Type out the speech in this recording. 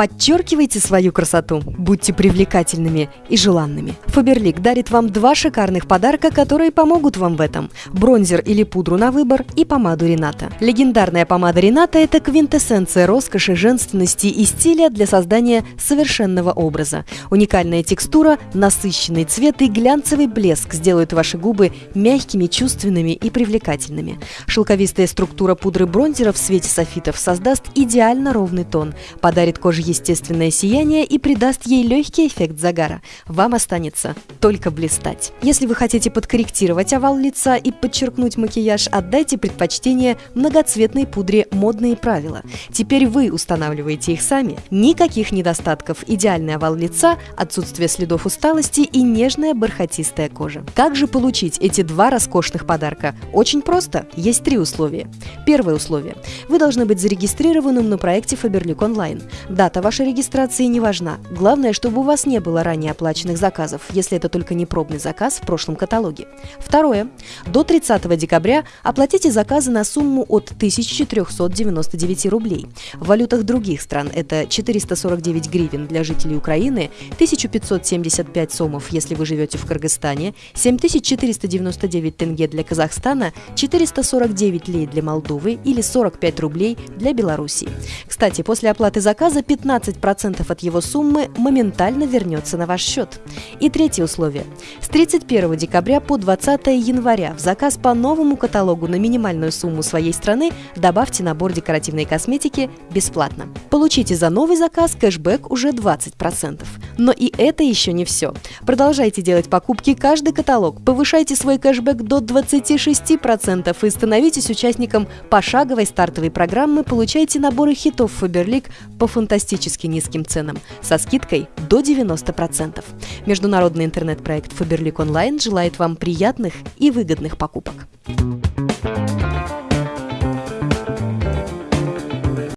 Подчеркивайте свою красоту, будьте привлекательными и желанными. Фаберлик дарит вам два шикарных подарка, которые помогут вам в этом. Бронзер или пудру на выбор и помаду Рената. Легендарная помада Рената – это квинтэссенция роскоши, женственности и стиля для создания совершенного образа. Уникальная текстура, насыщенный цвет и глянцевый блеск сделают ваши губы мягкими, чувственными и привлекательными. Шелковистая структура пудры бронзера в свете софитов создаст идеально ровный тон, подарит коже естественное сияние и придаст ей легкий эффект загара. Вам останется только блистать. Если вы хотите подкорректировать овал лица и подчеркнуть макияж, отдайте предпочтение многоцветной пудре «Модные правила». Теперь вы устанавливаете их сами. Никаких недостатков, идеальный овал лица, отсутствие следов усталости и нежная бархатистая кожа. Как же получить эти два роскошных подарка? Очень просто. Есть три условия. Первое условие. Вы должны быть зарегистрированным на проекте Faberlic Online. Дата Дата вашей регистрации не важна. Главное, чтобы у вас не было ранее оплаченных заказов, если это только не пробный заказ в прошлом каталоге. Второе. До 30 декабря оплатите заказы на сумму от 1499 рублей. В валютах других стран это 449 гривен для жителей Украины, 1575 сомов, если вы живете в Кыргызстане, 7499 тенге для Казахстана, 449 лей для Молдовы или 45 рублей для Белоруссии. Кстати, после оплаты заказа 15 15% от его суммы моментально вернется на ваш счет. И третье условие. С 31 декабря по 20 января в заказ по новому каталогу на минимальную сумму своей страны добавьте набор декоративной косметики бесплатно. Получите за новый заказ кэшбэк уже 20%. Но и это еще не все. Продолжайте делать покупки каждый каталог, повышайте свой кэшбэк до 26% и становитесь участником пошаговой стартовой программы, получайте наборы хитов Faberlic по фантастически низким ценам со скидкой до 90%. Международный интернет-проект Faberlic Online желает вам приятных и выгодных покупок. thank you